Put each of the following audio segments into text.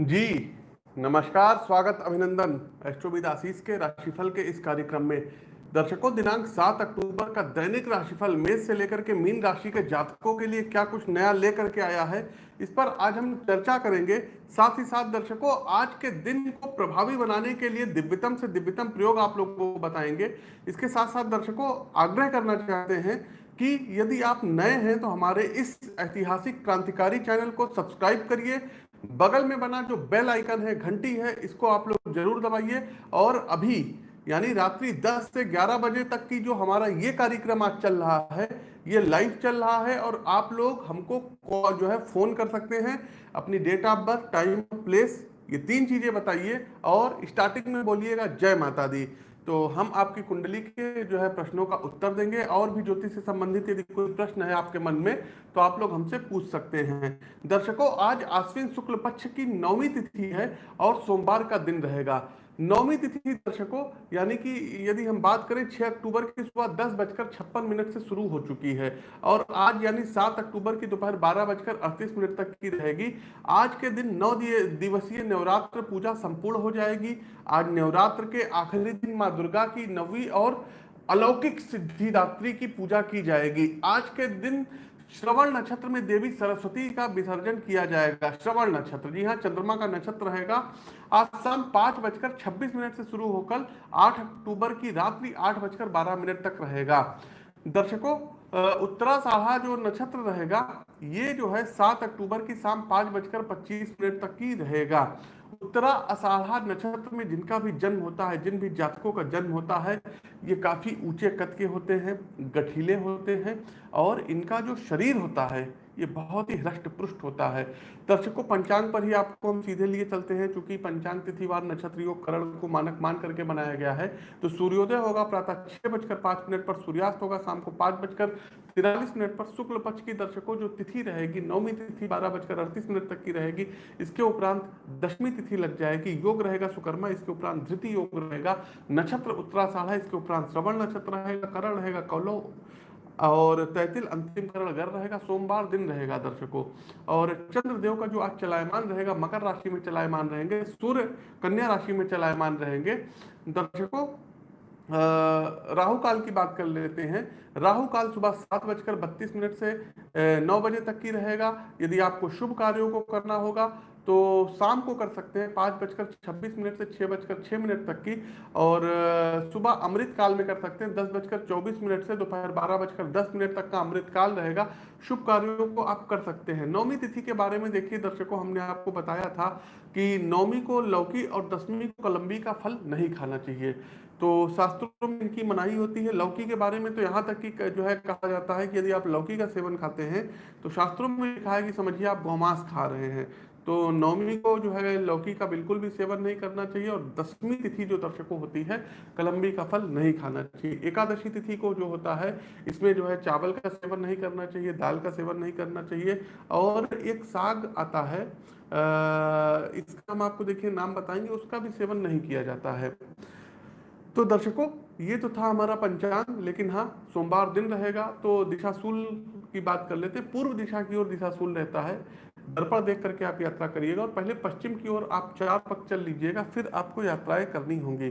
जी, नमस्कार, स्वागत, अभिनंदन। एस्ट्रोविद आशीष के राशिफल के इस कार्यक्रम में। दर्शकों, दिनांक 7 अक्टूबर का दैनिक राशिफल मेष से लेकर के मीन राशि के जातकों के लिए क्या कुछ नया लेकर के आया है, इस पर आज हम चर्चा करेंगे। साथ ही साथ, दर्शकों, आज के दिन को प्रभावी बनाने के लिए दिव्यतम से दिव्यतम प्रयोग आप लोगों को बताएँगे। इसके साथ साथ, दर्शकों, आग्रह करना चाहते हैं कि यदि आप नए हैं तो हमारे इस ऐतिहासिक क्रांतिकारी चैनल को सब्सक्राइब करिए बगल में बना जो बेल आइकन है, घंटी है, इसको आप लोग ज़रूर दबाइए। और अभी, यानी रात्रि 10 से 11 बजे तक की जो हमारा ये कार्यक्रम आज चल रहा है, ये लाइव चल रहा है, और आप लोग हमको जो है फ़ोन कर सकते हैं। अपनी date of birth time place ये तीन चीज़ें बताइए। और स्टार्टिंग में बोलिएगा, जय माता दी। तो हम आपकी कुंडली के जो है प्रश्नों का उत्तर देंगे और भी ज्योतिष से संबंधित यदि कोई प्रश्न है आपके मन में तो आप लोग हमसे पूछ सकते हैं। दर्शकों, आज आश्विन शुक्ल पक्ष की नौवीं तिथि है और सोमवार का दिन रहेगा। नौवीं तिथि दर्शकों, यानी कि यदि हम बात करें 6 अक्टूबर की सुबह दस बजकर छप्पन मिनट से शुरू हो चुकी है और आज यानी 7 अक्टूबर की दोपहर बारह बजकर अड़तीस मिनट तक की रहेगी। आज के दिन नौ दिवसीय नवरात्र पूजा संपूर्ण हो जाएगी। आज नवरात्र के आखिरी दिन माँ दुर्गा की नवी और अलौकिक सिद्धिदात्री की पूजा की जाएगी। आज के दिन श्रवण नक्षत्र में देवी सरस्वती का विसर्जन किया जाएगा। श्रवण नक्षत्र, जी हाँ चंद्रमा का नक्षत्र रहेगा। आज शाम पाँच बजकर छब्बीस मिनट से शुरू होकर आठ अक्टूबर की रात्रि आठ बजकर बारह मिनट तक रहेगा। दर्शकों उत्तरा साढ़ा जो नक्षत्र रहेगा, ये जो है सात अक्टूबर की शाम पाँच बजकर पच्चीस मिनट तक की रहेगा। उत्तरा असाढ़ा नक्षत्र में जिनका भी जन्म होता है, जिन भी जातकों का जन्म होता है, ये काफ़ी ऊँचे कद के होते हैं, गठीले होते हैं और इनका जो शरीर होता है ये बहुत ही हृष्ट पृष्ठ होता है। दर्शकों, पंचांग पर ही आपको हम सीधे लिए चलते हैं क्योंकि पंचांग तिथिवार नक्षत्र योग करण को मानक मान करके बनाया गया है तो सूर्योदय होगा प्रातः छह बजकर पाँच मिनट पर, सूर्यास्त होगा शाम को पाँच बजकर तिरालीस मिनट पर, शुक्ल पक्ष की दर्शकों, जो तिथि रहेगी, नौवीं तिथि बारह बजकर अड़तीस मिनट तक की रहेगी, इसके उपरांत दशमी तिथि लग जाएगी, योग रहेगा सुकर्मा, इसके उपरांत धृति योग रहेगा, नक्षत्र उत्तराषाढ़, इसके उपरांत श्रवण नक्षत्र रहेगा, करण रहेगा, कौलव और तैतिल अंतिम करण घर रहेगा, सोमवार दिन रहेगा दर्शकों। और चंद्रदेव का जो आज चलायमान रहेगा, मकर राशि में चलायमान रहेंगे, सूर्य कन्या राशि में चलायमान रहेंगे। दर्शकों राहु काल की बात कर लेते हैं। राहु काल सुबह सात बजकर बत्तीस मिनट से नौ बजे तक की रहेगा। यदि आपको शुभ कार्यों को करना होगा तो शाम को कर सकते हैं पाँच बजकर छब्बीस मिनट से छः बजकर छः मिनट तक की और सुबह अमृत काल में कर सकते हैं दस बजकर चौबीस मिनट से दोपहर बारह बजकर दस मिनट तक का अमृत काल रहेगा। शुभ कार्यों को आप कर सकते हैं। नौमी तिथि के बारे में देखिए दर्शकों, हमने आपको बताया था कि नौमी को लौकी और दसवीं को कलम्बी का फल नहीं खाना चाहिए। तो शास्त्रों में इनकी मनाही होती है। लौकी के बारे में तो यहाँ तक कि, जो है कहा जाता है कि यदि आप लौकी का सेवन खाते हैं तो शास्त्रों में लिखा है कि समझिए आप गौमांस खा रहे हैं। तो नौवीं को जो है लौकी का बिल्कुल भी सेवन नहीं करना चाहिए और दसवीं तिथि जो दर्शकों होती है, कलम्बी का फल नहीं खाना चाहिए। एकादशी तिथि को जो होता है, इसमें जो है चावल का सेवन नहीं करना चाहिए, दाल का सेवन नहीं करना चाहिए और एक साग आता है, अः, इसका हम आपको देखिए नाम बताएँगे, उसका भी सेवन नहीं किया जाता है। तो दर्शकों, ये तो था हमारा पंचांग, लेकिन हाँ सोमवार दिन रहेगा तो दिशाशूल की बात कर लेते पूर्व दिशा की ओर दिशाशूल रहता है। दर्पण देख करके आप यात्रा करिएगा और पहले पश्चिम की ओर आप चार पक चल लीजिएगा, फिर आपको यात्राएँ करनी होंगी।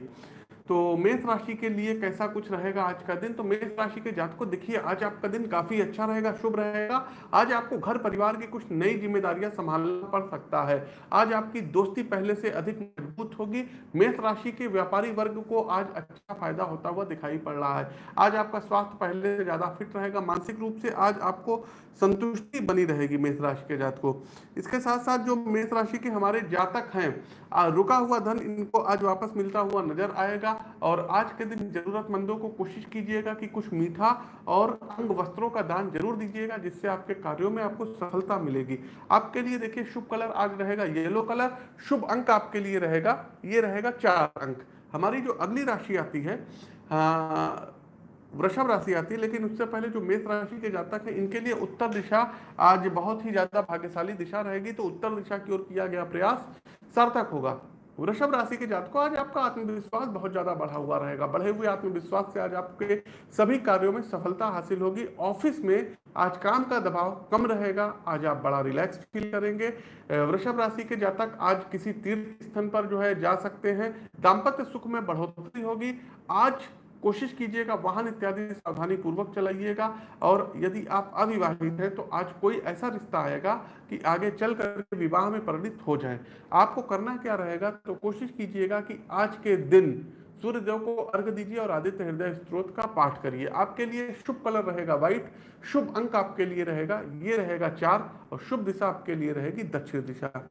तो मेष राशि के लिए कैसा कुछ रहेगा आज का दिन? तो मेष राशि के जात को देखिए, आज आपका दिन काफ़ी अच्छा रहेगा, शुभ रहेगा। आज आपको घर परिवार की कुछ नई जिम्मेदारियाँ संभालना पड़ सकता है। आज आपकी दोस्ती पहले से अधिक मज़बूत होगी। मेष राशि के व्यापारी वर्ग को आज अच्छा फ़ायदा होता हुआ दिखाई पड़ रहा है। आज आपका स्वास्थ्य पहले से ज़्यादा फिट रहेगा। मानसिक रूप से आज आपको संतुष्टि बनी रहेगी मेष राशि के जात को इसके साथ साथ जो मेष राशि के हमारे जातक हैं रुका हुआ धन, इनको आज वापस मिलता हुआ नज़र आएगा। और आज के दिन जरूरतमंदों को कोशिश कीजिएगा कि कुछ मीठा और अंग वस्त्रों का दान ज़रूर दीजिएगा, जिससे आपके कार्यों में आपको सफलता मिलेगी। आपके लिए देखिए, शुभ कलर आज रहेगा येलो कलर, शुभ अंक आपके लिए रहेगा, ये रहेगा चार अंक। हमारी जो अगली राशि आती है वृषभ राशि आती है, लेकिन उससे पहले जो मेष राशि के जातक हैं, इनके लिए उत्तर दिशा आज बहुत ही ज़्यादा भाग्यशाली दिशा रहेगी तो उत्तर दिशा की ओर किया गया प्रयास सार्थक होगा। वृषभ राशि के जातकों, आज आपका आत्मविश्वास बहुत ज़्यादा बढ़ा हुआ रहेगा। बढ़े हुए आत्मविश्वास से आज आपके सभी कार्यों में सफलता हासिल होगी। ऑफ़िस में आज काम का दबाव कम रहेगा। आज आप बड़ा रिलैक्स फील करेंगे। वृषभ राशि के जातक आज किसी तीर्थ स्थान पर जो है जा सकते हैं। दाम्पत्य सुख में बढ़ोतरी होगी। आज कोशिश कीजिएगा, वाहन इत्यादि सावधानी पूर्वक चलाइएगा और यदि आप अविवाहित हैं तो आज कोई ऐसा रिश्ता आएगा कि आगे चल कर विवाह में परिणित हो जाए। आपको करना क्या रहेगा तो कोशिश कीजिएगा कि आज के दिन सूर्यदेव को अर्घ दीजिए और आदित्य हृदय स्त्रोत का पाठ करिए। आपके लिए शुभ कलर रहेगा व्हाइट, शुभ अंक आपके लिए रहेगा, ये रहेगा चार और शुभ दिशा आपके लिए रहेगी दक्षिण दिशा।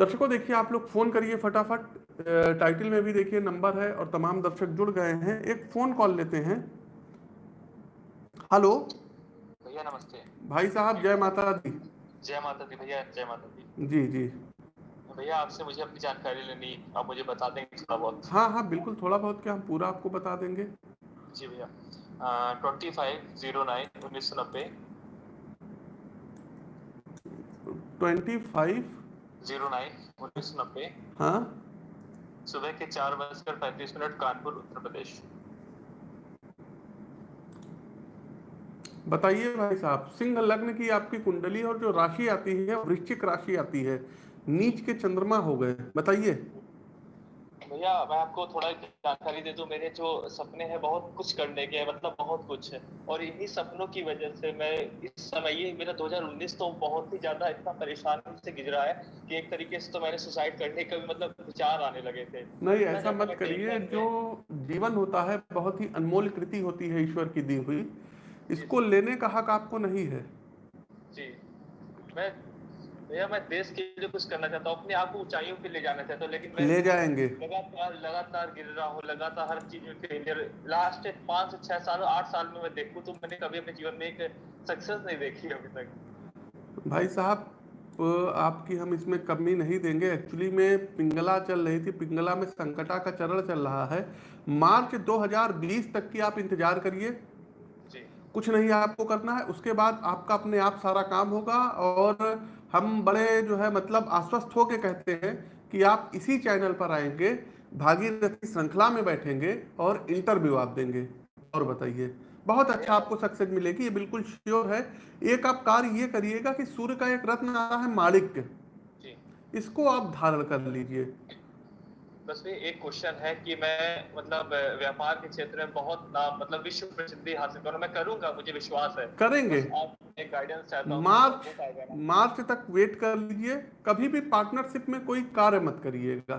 दर्शकों देखिए आप लोग फ़ोन करिए फटाफट। टाइटल में भी देखिए नंबर है और तमाम दर्शक जुड़ गए हैं। एक फ़ोन कॉल लेते हैं। हेलो भैया नमस्ते। भाई साहब जय माता दी। जय माता दी भैया जय माता दी। जी जी। भैया आपसे मुझे अपनी जानकारी लेनी आप मुझे बता देंगे थोड़ा बहुत? हाँ हाँ बिल्कुल थोड़ा बहुत क्या हम पूरा आपको बता देंगे। जी भैया। ट्वेंटी फाइव ज़ीरो नाइन उन्नीस सौ नब्बे। ट्वेंटी फाइव ज़ीरो नाइन उन्नीस नब्बे। हाँ। सुबह के चार बजकर पैंतीस मिनट कानपुर उत्तर प्रदेश। बताइए भाई साहब सिंह लग्न की आपकी कुंडली और जो राशि आती है वृश्चिक राशि आती है नीच के चंद्रमा हो गए बताइए। भैया मैं आपको थोड़ा जानकारी दे दूँ। मेरे जो सपने हैं बहुत कुछ करने के मतलब बहुत कुछ है। और इन्हीं सपनों की वजह से मैं इस समय ये मेरा 2019 तो बहुत ही ज़्यादा इतना परेशान से गुजरा है कि एक तरीके से तो मैंने सुसाइड करने का भी मतलब विचार आने लगे थे। नहीं ऐसा मत करिए जो जीवन होता है बहुत ही अनमोल कृति होती है ईश्वर की दी हुई। इसको लेने का हक आपको नहीं है। जी। मैं भैया मैं देश के लिए कुछ करना चाहता हूँ अपने आप को ऊंचाइयों पे ले जाना चाहता हूँ लेकिन मैं ले जाएँगे। लगातार लगातार गिर रहा हूँ लगातार हर चीज़ में फेलियर लास्ट पाँच से छह साल आठ साल में मैं देखूँ तो मैंने कभी अपने जीवन में एक सक्सेस नहीं देखी अभी तक। भाई साहब आपकी हम इसमें कमी नहीं देंगे। एक्चुअली में पिंगला चल रही थी पिंगला में संकटा का चरण चल रहा है। मार्च 2020 तक की आप इंतज़ार करिए। कुछ नहीं आपको करना है उसके बाद आपका अपने आप सारा काम होगा और हम बड़े जो है मतलब आश्वस्त होके कहते हैं कि आप इसी चैनल पर आएँगे भागीरथी श्रृंखला में बैठेंगे और इंटरव्यू आप देंगे। और बताइए बहुत अच्छा आपको सक्सेस मिलेगी ये बिल्कुल श्योर है। एक आप कार्य ये करिएगा कि सूर्य का एक रत्न आ रहा है माणिक इसको आप धारण कर लीजिए। बस भी एक क्वेश्चन है कि मैं मतलब व्यापार के क्षेत्र में बहुत नाम मतलब विश्व प्रसिद्धि हासिल करूँ। मैं करूँगा मुझे विश्वास है। करेंगे। एक गाइडेंस चाहता हूँ मार्च मार्च तक वेट कर लीजिए। कभी भी पार्टनरशिप में कोई कार्य मत करिएगा।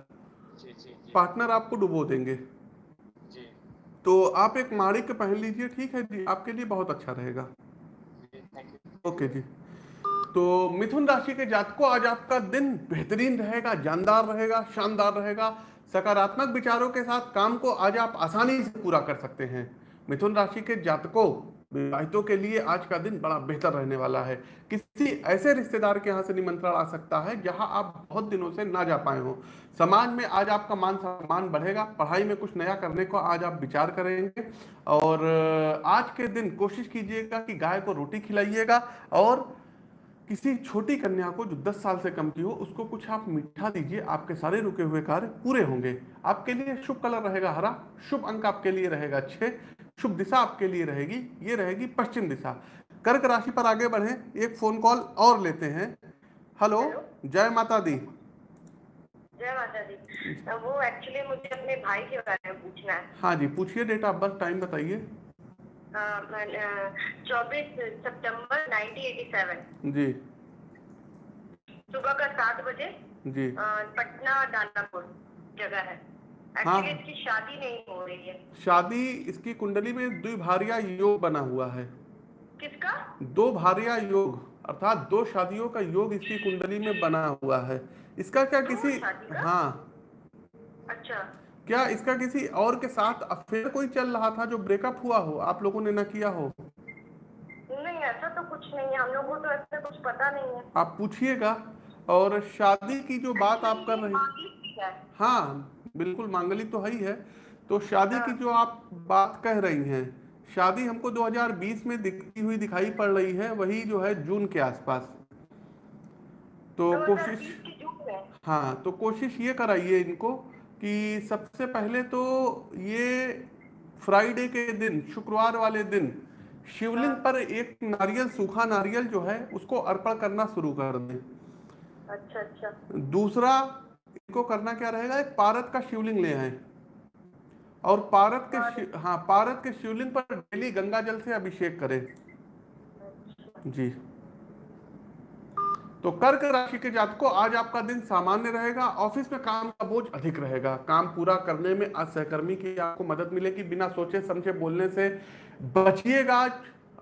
पार्टनर आपको डुबो देंगे। जी। तो आप एक माड़ी के पहन लीजिए ठीक है जी? आपके लिए बहुत अच्छा रहेगा। ओके जी। तो मिथुन राशि के जातकों आज आपका दिन बेहतरीन रहेगा जानदार रहेगा शानदार रहेगा। सकारात्मक विचारों के साथ काम को आज आप आसानी से पूरा कर सकते हैं। मिथुन राशि के जातकों, विवाहितों के लिए आज का दिन बड़ा बेहतर रहने वाला है। किसी ऐसे रिश्तेदार के यहाँ से निमंत्रण आ सकता है, जहाँ आप बहुत दिनों से ना जा पाए हो। समाज में आज आपका मान सम्मान बढ़ेगा, पढ़ाई में कुछ नया करने को आज आप विचार करेंगे। और आज के दिन कोशिश कीजिएगा कि गाय को रोटी खिलाइएगा और किसी छोटी कन्या को जो 10 साल से कम की हो उसको कुछ आप मीठा दीजिए आपके सारे रुके हुए कार्य पूरे होंगे। आपके लिए शुभ कलर रहेगा हरा शुभ अंक आपके लिए रहेगा छह शुभ दिशा आपके लिए रहेगी ये रहेगी पश्चिम दिशा। कर्क राशि पर आगे बढ़े एक फ़ोन कॉल और लेते हैं। हेलो जय माता दी। जय माता दी। वो एक्चुअली मुझे अपने भाई के बारे में पूछना है। हाँ जी पूछिए डेट ऑफ़ बर्थ टाइम बताइए। चौबीस सितंबर 1987 जी। सुबह का सात बजे जी। पटना दानापुर जगह है। हाँ। इसकी शादी नहीं हो रही है। शादी इसकी कुंडली में द्विभारिया योग बना हुआ है। किसका? दो भारिया योग अर्थात दो शादियों का योग इसकी कुंडली में बना हुआ है। इसका क्या किसी हाँ। अच्छा। क्या इसका किसी और के साथ अफेयर कोई चल रहा था जो ब्रेकअप हुआ हो? आप लोगों ने ना किया हो? नहीं ऐसा तो कुछ नहीं है। हम लोगों को तो ऐसा कुछ पता नहीं है। आप पूछिएगा। और शादी की जो बात आप कर रहे हैं हाँ? बिल्कुल मांगली तो है ही है। तो शादी की हाँ। जो आप बात कह रही हैं शादी हमको 2020 में दिखती हुई दिखाई पड़ रही है वही जो है जून के आसपास। तो कोशिश हाँ तो कोशिश ये कराइए इनको कि सबसे पहले तो ये फ्राइडे के दिन शुक्रवार वाले दिन शिवलिंग पर एक नारियल सूखा नारियल जो है उसको अर्पण करना शुरू कर दें। अच्छा अच्छा। दूसरा इनको करना क्या रहेगा एक पारत का शिवलिंग ले आए। और पारत के हाँ पारत के शिवलिंग पर डेली गंगा जल से अभिषेक करें। जी। तो कर्क राशि के जातकों, आज आपका दिन सामान्य रहेगा, ऑफ़िस में काम का बोझ अधिक रहेगा। काम पूरा करने में आज सहकर्मी की आपको मदद मिलेगी, बिना सोचे समझे बोलने से। बचिएगा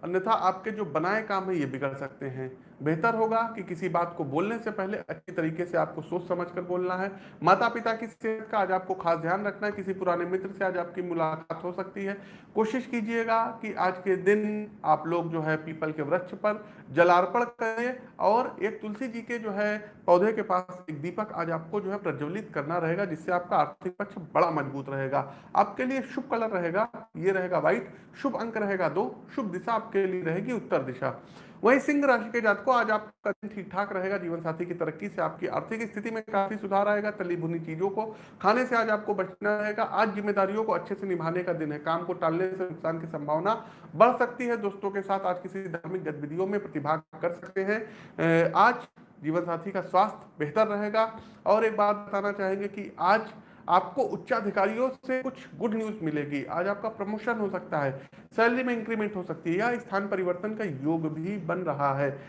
अन्यथा आपके जो बनाए काम है, ये बिगड़ सकते हैं। बेहतर होगा कि किसी बात को बोलने से पहले अच्छी तरीके से आपको सोच समझ कर बोलना है। माता पिता की सेहत का आज आपको खास ध्यान रखना है। किसी पुराने मित्र से आज आपकी मुलाकात हो सकती है। कोशिश कीजिएगा कि आज के दिन आप लोग जो है पीपल के वृक्ष पर जलार्पण करें और एक तुलसी जी के जो है पौधे के पास एक दीपक आज आपको जो है प्रज्वलित करना रहेगा, जिससे आपका आर्थिक पक्ष बड़ा मज़बूत रहेगा। आपके लिए शुभ कलर रहेगा, ये रहेगा व्हाइट, शुभ अंक रहेगा दो, शुभ दिशा आपके लिए रहेगी उत्तर दिशा। वहीं सिंह राशि के जातकों आज आपका दिन ठीक ठाक रहेगा जीवन साथी की तरक्की से आपकी आर्थिक स्थिति में काफ़ी सुधार आएगा, तली भुनी चीज़ों को खाने से आज आपको बचना रहेगा, आज जिम्मेदारियों को अच्छे से निभाने का दिन है, काम को टालने से नुकसान की संभावना बढ़ सकती है, दोस्तों के साथ आज किसी धार्मिक गतिविधियों में प्रतिभाग कर सकते हैं आज जीवन साथी का स्वास्थ्य बेहतर रहेगा और एक बात बताना चाहेंगे कि आज आपको उच्चाधिकारियों से कुछ गुड न्यूज़ मिलेगी। आज आपका प्रमोशन हो सकता है सैलरी में इंक्रीमेंट हो सकती है या स्थान परिवर्तन का योग भी बन रहा है।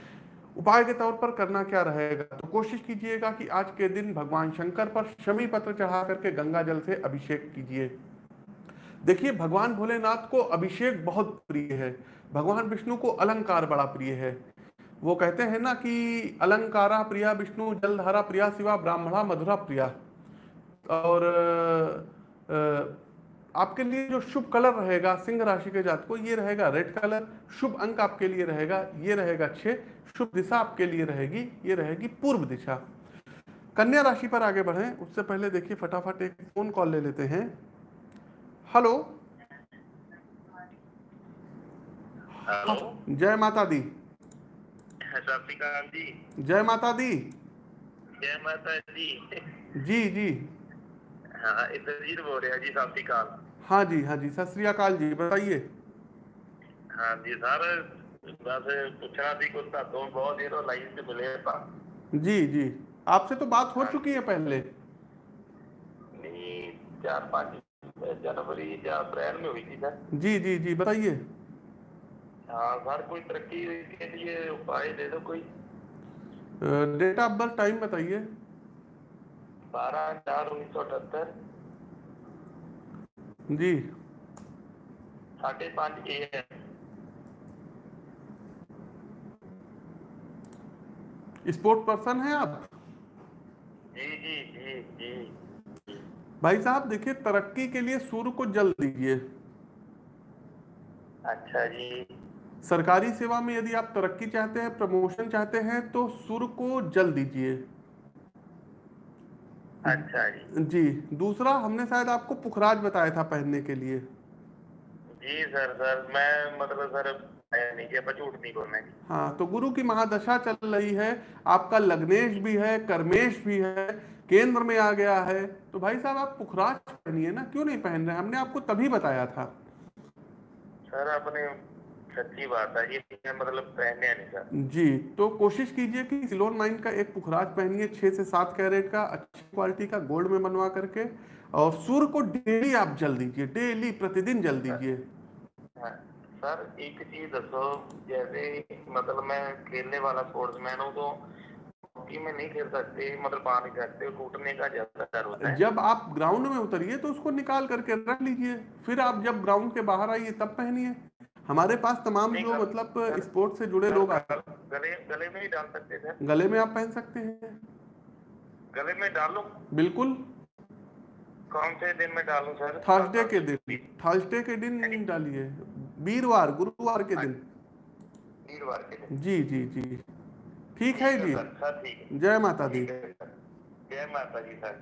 उपाय के तौर पर करना क्या रहेगा? तो कोशिश कीजिएगा कि आज के दिन भगवान शंकर पर शमी पत्र चढ़ा करके गंगा जल से अभिषेक कीजिए। देखिए, भगवान भोलेनाथ को अभिषेक बहुत प्रिय है। भगवान विष्णु को अलंकार बड़ा प्रिय है। वो कहते हैं ना कि अलंकारा प्रिया विष्णु, जलधारा प्रिया, शिवा ब्राह्मणा मधुरा प्रिया। और आपके लिए जो शुभ कलर रहेगा सिंह राशि के जात को ये रहेगा रेड कलर। शुभ अंक आपके लिए रहेगा ये रहेगा छह शुभ दिशा आपके लिए रहेगी ये रहेगी पूर्व दिशा। कन्या राशि पर आगे बढ़े। उससे पहले देखिए फटाफट एक फ़ोन कॉल ले लेते हैं। हेलो। हेलो। जय माता दी। जय माता दी। जय माता जी जी जी। हाँ इंद्रजीत बोल रहा जी सत श्रीकाल हाँ जी हाँ जी सत श्री अकाल जी बताइए। हाँ जी सर बस पूछना थी कुछ तो बहुत देर लाइन से मिले था जी जी आपसे तो बात हो चुकी है पहले। नहीं चार पाँच जनवरी या अप्रैल में हुई थी सर। जी जी जी बताइए। हाँ सर कोई तरक्की के लिए उपाय दे दो कोई। डेट ऑफ़ बर्थ टाइम बताइए। बारह चार उन्नीस सौ अठहत्तर। जी। साढ़े पाँच ए एम स्पोर्ट पर्सन है आप? जी जी जी जी। भाई साहब देखिए तरक्की के लिए सूर्य को जल दीजिए। अच्छा जी। सरकारी सेवा में यदि आप तरक्की चाहते हैं प्रमोशन चाहते हैं तो सूर्य को जल दीजिए। अच्छा जी। जी दूसरा हमने शायद आपको पुखराज बताया था पहनने के लिए। जी सर सर मैं मतलब सर नहीं हाँ तो गुरु की महादशा चल रही है आपका लग्नेश भी है कर्मेश भी है केंद्र में आ गया है तो भाई साहब आप पुखराज पहनिए ना क्यों नहीं पहन रहे हमने आपको तभी बताया था। सर अपने सच्ची बात है ये मतलब पहने नहीं जी तो कोशिश कीजिए कि सिलोन माइन का एक पुखराज पहनिए छह से सात कैरेट का अच्छी क्वालिटी का गोल्ड में बनवा करके और सूर्य को डेली आप जल दीजिए डेली प्रतिदिन जल दीजिए। हाँ, सर एक चीज़ दसो जैसे मतलब मैं खेलने वाला स्पोर्ट्समैन हूँ तो हॉकी में नहीं खेल सकते मतलब पा नहीं सकते कूटने का ज़्यादा डर होता है। जब आप ग्राउंड में उतरिए तो उसको निकाल करके रख लीजिए फिर आप जब ग्राउंड के बाहर आइए तब पहनिए। हमारे पास तमाम जो मतलब स्पोर्ट्स से जुड़े लोग आते हैं। गले गले में ही डाल सकते सर गले में आप पहन सकते हैं। गले में डालूं? बिल्कुल। कौन से दिन में डालूं सर? थर्सडे के दिन। थर्सडे के दिन डालिए। वीरवार गुरुवार के दिन। वीरवार के दिन। जी जी जी। ठीक है जी। सर सर ठीक है। जय माता दी। है जय माता जी सर।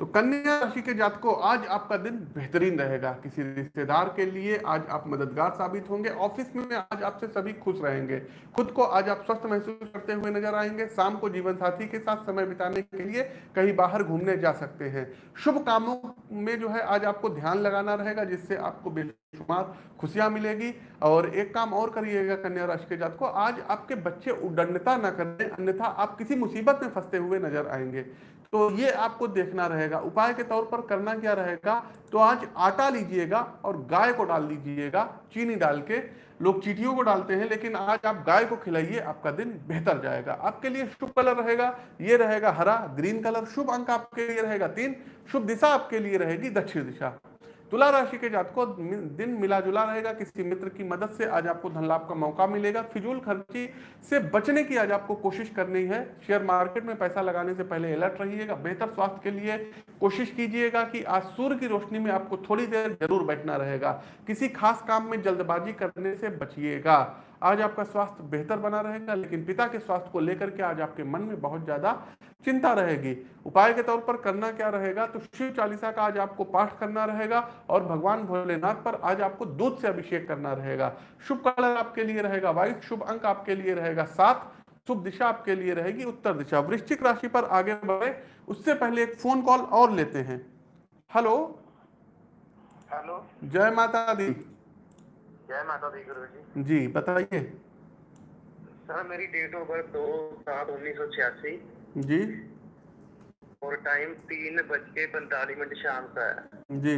तो कन्या राशि के जात को आज आपका दिन बेहतरीन रहेगा। किसी रिश्तेदार के लिए आज आप मददगार साबित होंगे। ऑफ़िस में आज आपसे सभी खुश रहेंगे। खुद को आज आप स्वस्थ महसूस करते हुए नज़र आएँगे। शाम को जीवन साथी के साथ समय बिताने के लिए कहीं बाहर घूमने जा सकते हैं। शुभ कामों में जो है आज आपको ध्यान लगाना रहेगा, जिससे आपको बेशुमार खुशियाँ मिलेगी। और एक काम और करिएगा कन्या राशि के जात को आज आपके बच्चे उड्डंडता न करें। अन्यथा आप किसी मुसीबत में फंसते हुए नज़र आएँगे। तो ये आपको देखना रहेगा। उपाय के तौर पर करना क्या रहेगा? तो आज आटा लीजिएगा और गाय को डाल दीजिएगा, चीनी डाल के। लोग चीटियों को डालते हैं, लेकिन आज आप गाय को खिलाइए, आपका दिन बेहतर जाएगा। आपके लिए शुभ कलर रहेगा, ये रहेगा हरा, ग्रीन कलर, शुभ अंक आपके लिए रहेगा तीन, शुभ दिशा आपके लिए रहेगी दक्षिण दिशा। तुला राशि के जातकों दिन मिला जुला रहेगा। किसी मित्र की मदद से आज आपको धन लाभ का मौका मिलेगा। फिजूल खर्ची से बचने की आज आपको कोशिश करनी है। शेयर मार्केट में पैसा लगाने से पहले अलर्ट रहिएगा। बेहतर स्वास्थ्य के लिए कोशिश कीजिएगा कि आज सूर्य की रोशनी में आपको थोड़ी देर ज़रूर बैठना रहेगा। किसी खास काम में जल्दबाजी करने से बचिएगा। आज आपका स्वास्थ्य बेहतर बना रहेगा लेकिन पिता के स्वास्थ्य को लेकर के आज आपके मन में बहुत ज़्यादा चिंता रहेगी। उपाय के तौर पर करना क्या रहेगा? तो शिव चालीसा का आज आपको पाठ करना रहेगा और भगवान भोलेनाथ पर आज आपको दूध से अभिषेक करना रहेगा। शुभ कलर आपके लिए रहेगा व्हाइट शुभ अंक आपके लिए रहेगा सात शुभ दिशा आपके लिए रहेगी उत्तर दिशा। वृश्चिक राशि पर आगे बढ़े उससे पहले एक फ़ोन कॉल और लेते हैं। हेलो? हेलो? जय माता दी। जय माता दी गुरु जी जी बताइए। सर मेरी डेट ऑफ़ बर्थ दो सात उन्नीस सौ छियासी। जी। और टाइम तीन बज के पैंतालीस मिनट शाम का है। जी।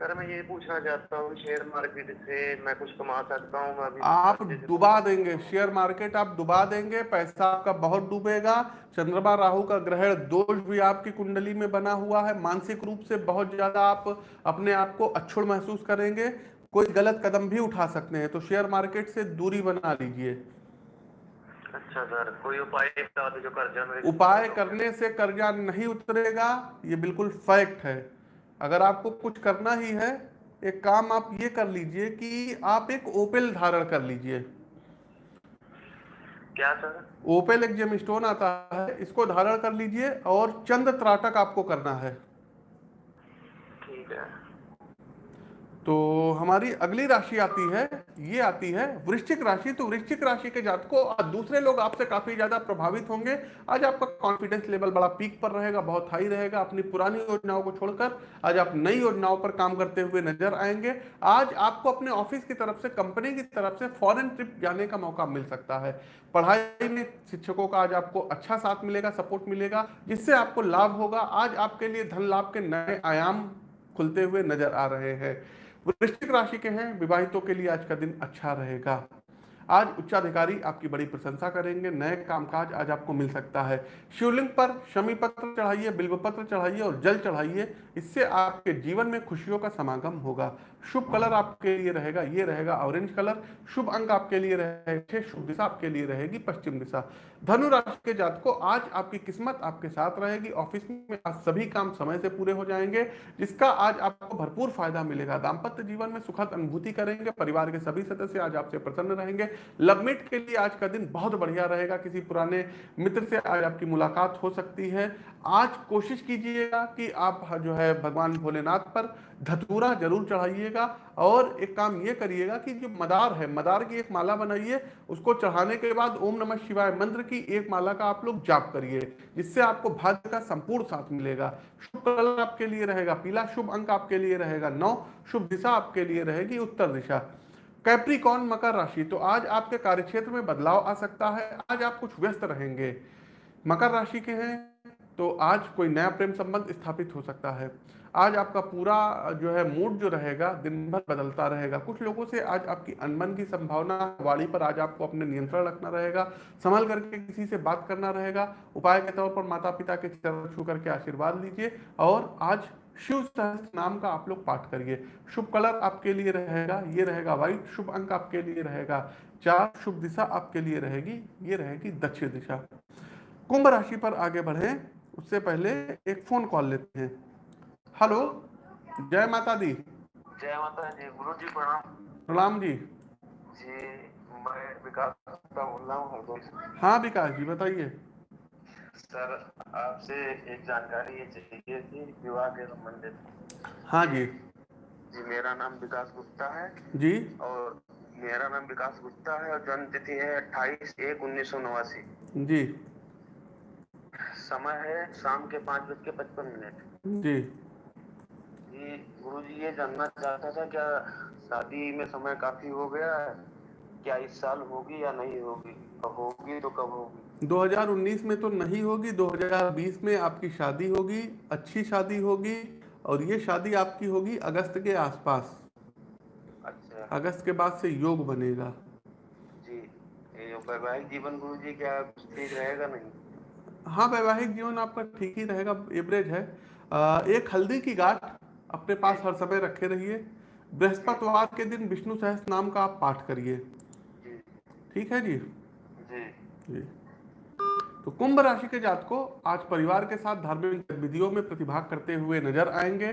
सर मैं ये पूछना चाहता हूँ शेयर मार्केट से मैं कुछ कमा सकता हूँ आप डुबा देंगे शेयर मार्केट आप डुबा देंगे पैसा आपका बहुत डूबेगा। चंद्रमा राहु का ग्रहण दोष भी आपकी कुंडली में बना हुआ है। मानसिक रूप से बहुत ज़्यादा आप अपने आप को अक्षुण महसूस करेंगे। कोई गलत कदम भी उठा सकते हैं तो शेयर मार्केट से दूरी बना लीजिए। अच्छा सर कोई उपाय जो कर्जा उपाय करने से कर्जा नहीं उतरेगा ये बिल्कुल फैक्ट है। अगर आपको कुछ करना ही है एक काम आप ये कर लीजिए कि आप एक ओपेल धारण कर लीजिए। क्या सर? ओपेल एक जेम स्टोन आता है इसको धारण कर लीजिए और चंद त्राटक आपको करना है ठीक है तो हमारी अगली राशि आती है, ये आती है वृश्चिक राशि। तो वृश्चिक राशि के जातकों, आज दूसरे लोग आपसे काफ़ी ज़्यादा प्रभावित होंगे। आज आपका कॉन्फिडेंस लेवल बड़ा पीक पर रहेगा, बहुत हाई रहेगा। अपनी पुरानी योजनाओं को छोड़कर आज आप नई योजनाओं पर काम करते हुए नज़र आएँगे। आज आपको अपने ऑफ़िस की तरफ़ से कंपनी की तरफ़ से फॉरन ट्रिप जाने का मौका मिल सकता है। पढ़ाई में शिक्षकों का आज आपको अच्छा साथ मिलेगा सपोर्ट मिलेगा, जिससे आपको लाभ होगा। आज आपके लिए धन लाभ के नए आयाम खुलते हुए नज़र आ रहे हैं। वृश्चिक राशि के हैं विवाहितों के लिए आज का दिन अच्छा रहेगा। आज उच्चाधिकारी आपकी बड़ी प्रशंसा करेंगे, नए कामकाज आज आपको मिल सकता है। शिवलिंग पर शमी पत्र चढ़ाइए, बिल्व पत्र चढ़ाइए और जल चढ़ाइए, इससे आपके जीवन में खुशियों का समागम होगा। शुभ कलर आपके लिए रहेगा, ये रहेगा ऑरेंज कलर, शुभ अंक आपके लिए रहेगा, शुभ दिशा आपके लिए रहेगी, पश्चिम दिशा। धनु राशि के जातकों, आज आपकी किस्मत आपके साथ रहेगी, ऑफ़िस में आज सभी काम समय से पूरे हो जाएँगे, जिसका आज आपको भरपूर फ़ायदा मिलेगा। दाम्पत्य जीवन में सुखद अनुभूति करेंगे, परिवार के सभी सदस्य आज आपसे प्रसन्न रहेंगे लवमेट के लिए आज का दिन बहुत बढ़िया रहेगा। किसी पुराने मित्र से आज आपकी मुलाकात हो सकती है। आज कोशिश कीजिएगा कि आप जो है भगवान भोलेनाथ पर धतूरा ज़रूर चढ़ाइएगा और एक काम ये करिएगा कि जो मदार है, मदार की एक माला बनाइए। उसको चढ़ाने के बाद ओम नमः शिवाय मंत्र की एक माला का आप लोग जाप करिए। जिससे आपको भाग्य का संपूर्ण साथ मिलेगा। शुभ कलर आपके लिए रहेगा, पीला शुभ अंक आपके लिए रहेगा, नौ शुभ दिशा आपके लिए रहेगी, उत्तर दिशा। कैप्रिकॉन मकर राशि तो आज आपके कार्यक्षेत्र में बदलाव आ सकता है। आज आप कुछ व्यस्त रहेंगे। मकर राशि के हैं तो आज कोई नया प्रेम संबंध स्थापित हो सकता है। आज आपका पूरा, जो है मूड जो रहेगा, दिन भर बदलता रहेगा। कुछ लोगों से आज आपकी अनबन की संभावना, वाणी पर आज आपको अपने नियंत्रण रखना रहेगा। संभल करके किसी से बात करना रहेगा। उपाय के तौर पर माता पिता के चरण छू करके आशीर्वाद लीजिए और आज शिव सहस्त्र नाम का आप लोग पाठ करिए। शुभ कलर आपके लिए रहेगा ये रहेगा व्हाइट शुभ अंक आपके लिए रहेगा चार शुभ दिशा आपके लिए रहेगी ये रहेगी दक्षिण दिशा। कुंभ राशि पर आगे बढ़े उससे पहले एक फ़ोन कॉल लेते हैं। हेलो जय माता दी। जय माता जी गुरु जी प्रणाम। प्रणाम जी। जी मैं विकास का बोल रहा हूँ। हाँ विकास जी बताइए। सर आपसे एक जानकारी ये चाहिए थी विवाह के संबंधित। हाँ जी। जी मेरा नाम विकास गुप्ता है। जी। और मेरा नाम विकास गुप्ता है और जन्म तिथि है अट्ठाईस एक उन्नीस सौ नवासी। जी। समय है शाम के पाँच बज के पचपन मिनट। जी। जी गुरु जी ये जानना चाहता था क्या शादी में समय काफ़ी हो गया है? क्या इस साल होगी या नहीं होगी? और होगी तो कब होगी? 2019 में तो नहीं होगी 2020 में आपकी शादी होगी अच्छी शादी होगी और ये शादी आपकी होगी अगस्त के आसपास। अच्छा। अगस्त के बाद से योग बनेगा। जी वैवाहिक जीवन गुरु जी क्या ठीक रहेगा नहीं? हाँ वैवाहिक जीवन आपका ठीक ही रहेगा एवरेज है। आ, एक हल्दी की गांठ अपने पास हर समय रखे रहिए। बृहस्पतिवार के दिन विष्णु सहस नाम का आप पाठ करिए। ठीक है जी? जी। जी। तो कुंभ राशि के जात को आज परिवार के साथ धार्मिक गतिविधियों में प्रतिभाग करते हुए नज़र आएँगे।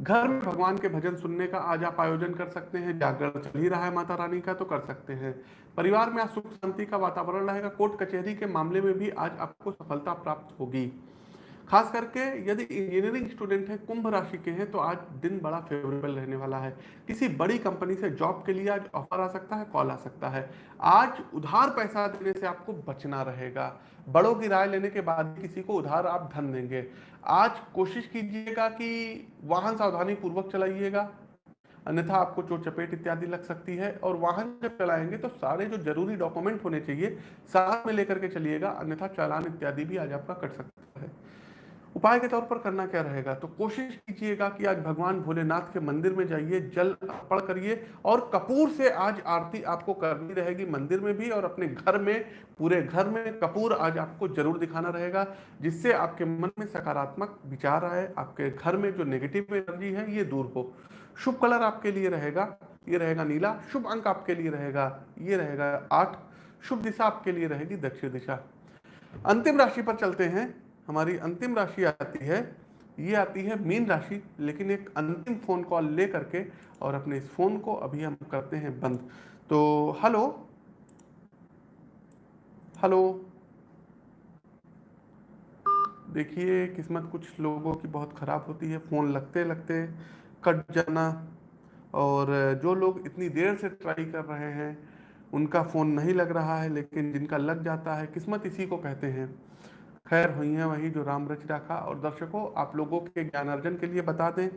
घर में भगवान के भजन सुनने का आज आप आयोजन कर सकते हैं। जागरण चल ही रहा है माता रानी का तो कर सकते हैं। परिवार में आज सुख शांति का वातावरण रहेगा। कोर्ट कचहरी के मामले में भी आज आपको सफलता प्राप्त होगी। खास करके यदि इंजीनियरिंग स्टूडेंट है, कुंभ राशि के हैं तो आज दिन बड़ा फेवरेबल रहने वाला है। किसी बड़ी कंपनी से जॉब के लिए आज ऑफ़र आ सकता है, कॉल आ सकता है। आज उधार पैसा देने से आपको बचना रहेगा। बड़ों की राय लेने के बाद किसी को उधार आप धन देंगे। आज कोशिश कीजिएगा कि वाहन सावधानी पूर्वक चलाइएगा। अन्यथा आपको चोट, चपेट इत्यादि लग सकती है और वाहन जब चलाएँगे तो सारे जो ज़रूरी डॉक्यूमेंट होने चाहिए, साथ में लेकर के चलिएगा। अन्यथा चालान इत्यादि भी आज आपका कट सकता है। उपाय के तौर पर करना क्या रहेगा? तो कोशिश कीजिएगा कि आज भगवान भोलेनाथ के मंदिर में जाइए, जल अर्पण करिए और कपूर से आज आरती आपको करनी रहेगी मंदिर में भी और अपने घर में, पूरे घर में कपूर आज आपको ज़रूर दिखाना रहेगा, जिससे आपके मन में सकारात्मक विचार आए, आपके घर में जो नेगेटिव एनर्जी है ये दूर हो। शुभ कलर आपके लिए रहेगा, ये रहेगा नीला, शुभ अंक आपके लिए रहेगा, ये रहेगा आठ, शुभ दिशा आपके लिए रहेगी दक्षिण दिशा। अंतिम राशि पर चलते हैं। हमारी अंतिम राशि आती है, ये आती है मीन राशि, लेकिन एक अंतिम फ़ोन कॉल ले करके और अपने इस फ़ोन को अभी हम करते हैं बंद। तो हेलो हेलो देखिए, किस्मत कुछ लोगों की बहुत ख़राब होती है फ़ोन लगते लगते कट जाना और जो लोग इतनी देर से ट्राई कर रहे हैं, उनका फ़ोन नहीं लग रहा है, लेकिन जिनका लग जाता है, किस्मत इसी को कहते हैं। खैर हुई है वही जो राम रच रखा और दर्शकों, आप लोगों के ज्ञानार्जन के लिए बता दें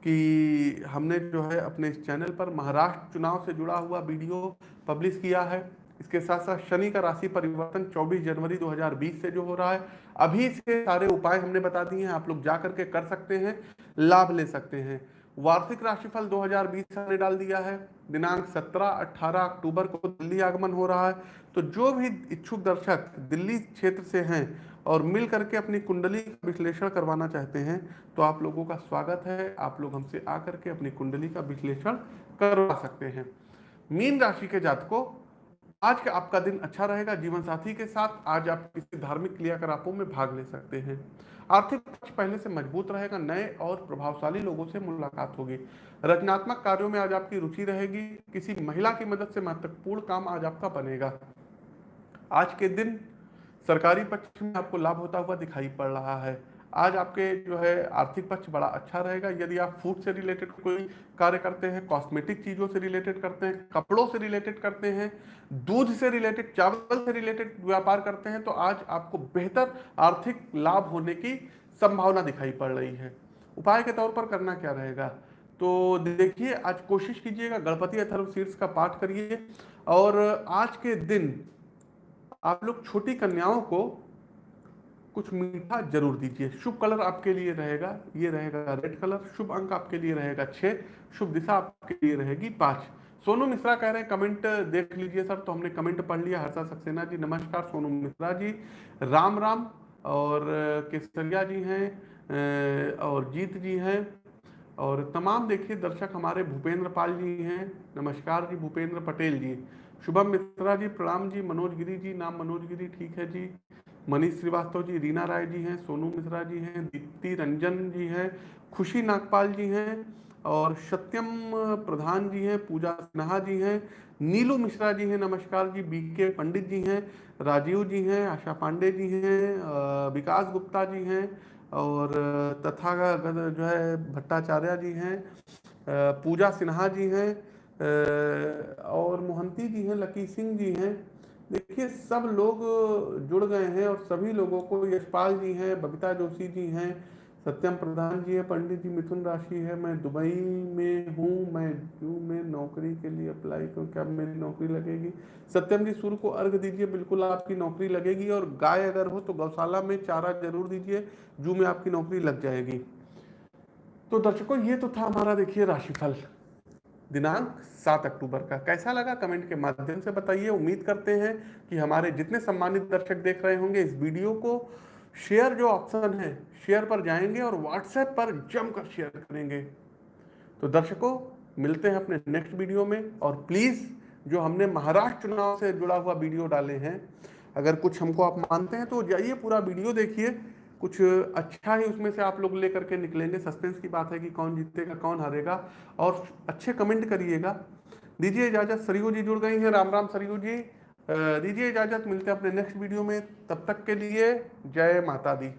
कि हमने जो है अपने इस चैनल पर महाराष्ट्र चुनाव से जुड़ा हुआ वीडियो पब्लिश किया है। इसके साथ साथ शनि का राशि परिवर्तन 24 जनवरी 2020 से जो हो रहा है। अभी इसके सारे उपाय हमने बता दिए हैं, आप लोग जा करके कर सकते हैं, लाभ ले सकते हैं। वार्षिक राशिफल 2020 हमने डाल दिया है। दिनांक 17-18 अक्टूबर को दिल्ली आगमन हो रहा है। तो जो भी इच्छुक दर्शक दिल्ली क्षेत्र से हैं और मिल करके अपनी कुंडली का विश्लेषण करवाना चाहते हैं तो आप लोगों का स्वागत है। आप लोग हमसे आकर के अपनी कुंडली का विश्लेषण करवा सकते हैं। मीन राशि के जातकों, आज का आपका दिन अच्छा रहेगा। जीवन साथी के साथ आज आप किसी धार्मिक क्रियाकलापों में भाग ले सकते हैं। आर्थिक पक्ष पहले से मज़बूत रहेगा, नए और प्रभावशाली लोगों से मुलाकात होगी। रचनात्मक कार्यों में आज आपकी रुचि रहेगी, किसी महिला की मदद से महत्वपूर्ण काम आज आपका बनेगा। आज के दिन सरकारी पक्ष में आपको लाभ होता हुआ दिखाई पड़ रहा है। आज आपके जो है आर्थिक पक्ष बड़ा अच्छा रहेगा। यदि आप फ़ूड से रिलेटेड कोई कार्य करते हैं कॉस्मेटिक चीज़ों से रिलेटेड करते हैं, कपड़ों से रिलेटेड करते हैं, दूध से रिलेटेड चावल से रिलेटेड व्यापार करते हैं तो आज आपको बेहतर आर्थिक लाभ होने की संभावना दिखाई पड़ रही है। उपाय के तौर पर करना क्या रहेगा? तो देखिए, आज कोशिश कीजिएगा, गणपति अथर्व शीर्ष का पाठ करिए। और आज के दिन आप लोग छोटी कन्याओं को कुछ मीठा ज़रूर दीजिए। शुभ कलर आपके लिए रहेगा, ये रहेगा रेड कलर, शुभ अंक आपके लिए रहेगा छः शुभ दिशा आपके लिए रहेगी पाँच। सोनू मिश्रा कह रहे हैं, कमेंट देख लीजिए सर तो हमने कमेंट पढ़ लिया। हर्षा सक्सेना जी, नमस्कार, सोनू मिश्रा जी, राम राम, और केसरिया जी हैं और जीत जी हैं, और तमाम देखिए दर्शक हमारे भूपेंद्र पाल जी हैं, नमस्कार जी, भूपेंद्र पटेल जी। शुभम मिश्रा जी, प्रणाम जी, मनोज गिरी जी, नाम मनोज गिरी, ठीक है जी। मनीष श्रीवास्तव जी रीना राय जी हैं सोनू मिश्रा जी हैं दीप्ति रंजन जी हैं खुशी नागपाल जी हैं और सत्यम प्रधान जी हैं पूजा सिन्हा जी हैं नीलू मिश्रा जी हैं नमस्कार जी बी के पंडित जी हैं राजीव जी हैं आशा पांडे जी हैं विकास गुप्ता जी हैं और तथा जो है भट्टाचार्य जी हैं पूजा सिन्हा जी हैं और मोहंती जी हैं लकी सिंह जी हैं देखिए, सब लोग जुड़ गए हैं और सभी लोगों को यशपाल जी हैं, बबीता जोशी जी हैं, सत्यम प्रधान जी है, पंडित जी मिथुन राशि है। मैं दुबई में हूँ, मैं जू में नौकरी के लिए अप्लाई करूँ, क्या मेरी नौकरी लगेगी? सत्यम जी सूर्य को अर्घ दीजिए, बिल्कुल आपकी नौकरी लगेगी और गाय अगर हो तो गौशाला में चारा ज़रूर दीजिए, जू में आपकी नौकरी लग जाएगी। तो दर्शकों, ये तो था हमारा, देखिए, राशिफल। दिनांक सात अक्टूबर का। कैसा लगा कमेंट के माध्यम से बताइए। उम्मीद करते हैं कि हमारे जितने सम्मानित दर्शक देख रहे होंगे इस वीडियो को, शेयर जो ऑप्शन है, शेयर पर जाएँगे और व्हाट्सएप पर जमकर शेयर करेंगे। तो दर्शकों, मिलते हैं अपने नेक्स्ट वीडियो में और प्लीज़ जो हमने महाराष्ट्र चुनाव से जुड़ा हुआ वीडियो डाले हैं, अगर कुछ हमको आप मानते हैं तो जाइए पूरा वीडियो देखिए। कुछ अच्छा ही उसमें से आप लोग लेकर के निकलेंगे। सस्पेंस की बात है कि कौन जीतेगा, कौन हारेगा। और अच्छे कमेंट करिएगा। दीजिए इजाज़त। सरयू जी जुड़ गई हैं। राम राम सरयू जी। दीजिए इजाज़त। मिलते हैं अपने नेक्स्ट वीडियो में। तब तक के लिए जय माता दी।